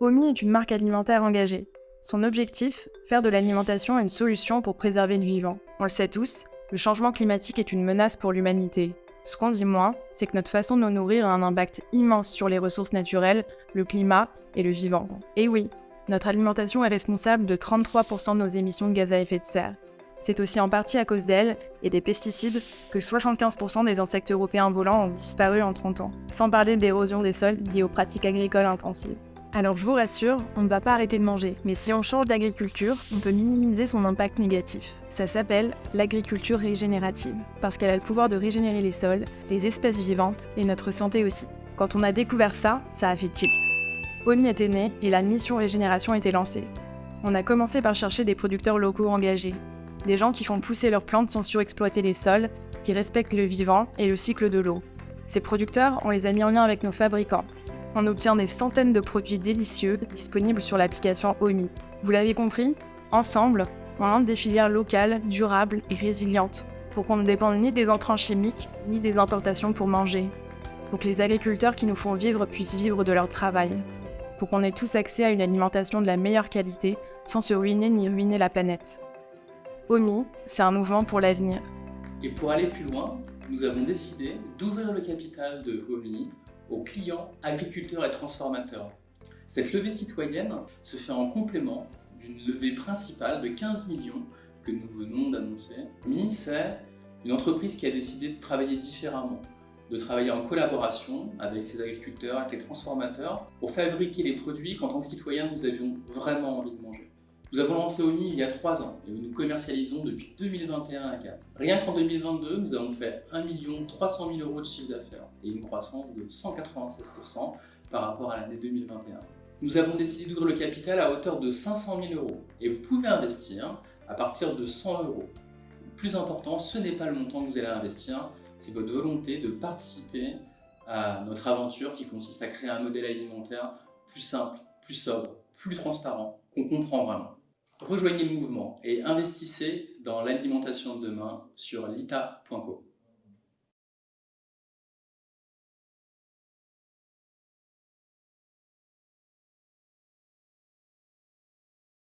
OMI est une marque alimentaire engagée. Son objectif, faire de l'alimentation une solution pour préserver le vivant. On le sait tous, le changement climatique est une menace pour l'humanité. Ce qu'on dit moins, c'est que notre façon de nous nourrir a un impact immense sur les ressources naturelles, le climat et le vivant. Et oui, notre alimentation est responsable de 33% de nos émissions de gaz à effet de serre. C'est aussi en partie à cause d'elle et des pesticides que 75% des insectes européens volants ont disparu en 30 ans, sans parler de l'érosion des sols liée aux pratiques agricoles intensives. Alors je vous rassure, on ne va pas arrêter de manger, mais si on change d'agriculture, on peut minimiser son impact négatif. Ça s'appelle l'agriculture régénérative, parce qu'elle a le pouvoir de régénérer les sols, les espèces vivantes et notre santé aussi. Quand on a découvert ça, ça a fait tilt. ONI était né et la mission régénération était lancée. On a commencé par chercher des producteurs locaux engagés, des gens qui font pousser leurs plantes sans surexploiter les sols, qui respectent le vivant et le cycle de l'eau. Ces producteurs, on les a mis en lien avec nos fabricants. On obtient des centaines de produits délicieux disponibles sur l'application OMI. Vous l'avez compris Ensemble, on lance des filières locales, durables et résilientes, pour qu'on ne dépende ni des entrants chimiques, ni des importations pour manger. Pour que les agriculteurs qui nous font vivre puissent vivre de leur travail pour qu'on ait tous accès à une alimentation de la meilleure qualité sans se ruiner ni ruiner la planète. OMI, c'est un mouvement pour l'avenir. Et pour aller plus loin, nous avons décidé d'ouvrir le capital de OMI aux clients, agriculteurs et transformateurs. Cette levée citoyenne se fait en complément d'une levée principale de 15 millions que nous venons d'annoncer. OMI, c'est une entreprise qui a décidé de travailler différemment, de travailler en collaboration avec ses agriculteurs, avec les transformateurs, pour fabriquer les produits qu'en tant que citoyens, nous avions vraiment envie de manger. Nous avons lancé OMI il y a trois ans et nous commercialisons depuis 2021 à Cap. Rien qu'en 2022, nous avons fait 1 300 000 euros de chiffre d'affaires et une croissance de 196% par rapport à l'année 2021. Nous avons décidé d'ouvrir le capital à hauteur de 500 000 euros et vous pouvez investir à partir de 100 euros. Le plus important, ce n'est pas le montant que vous allez investir, c'est votre volonté de participer à notre aventure qui consiste à créer un modèle alimentaire plus simple, plus sobre, plus transparent, qu'on comprend vraiment. Rejoignez le mouvement et investissez dans l'alimentation de demain sur lita.co.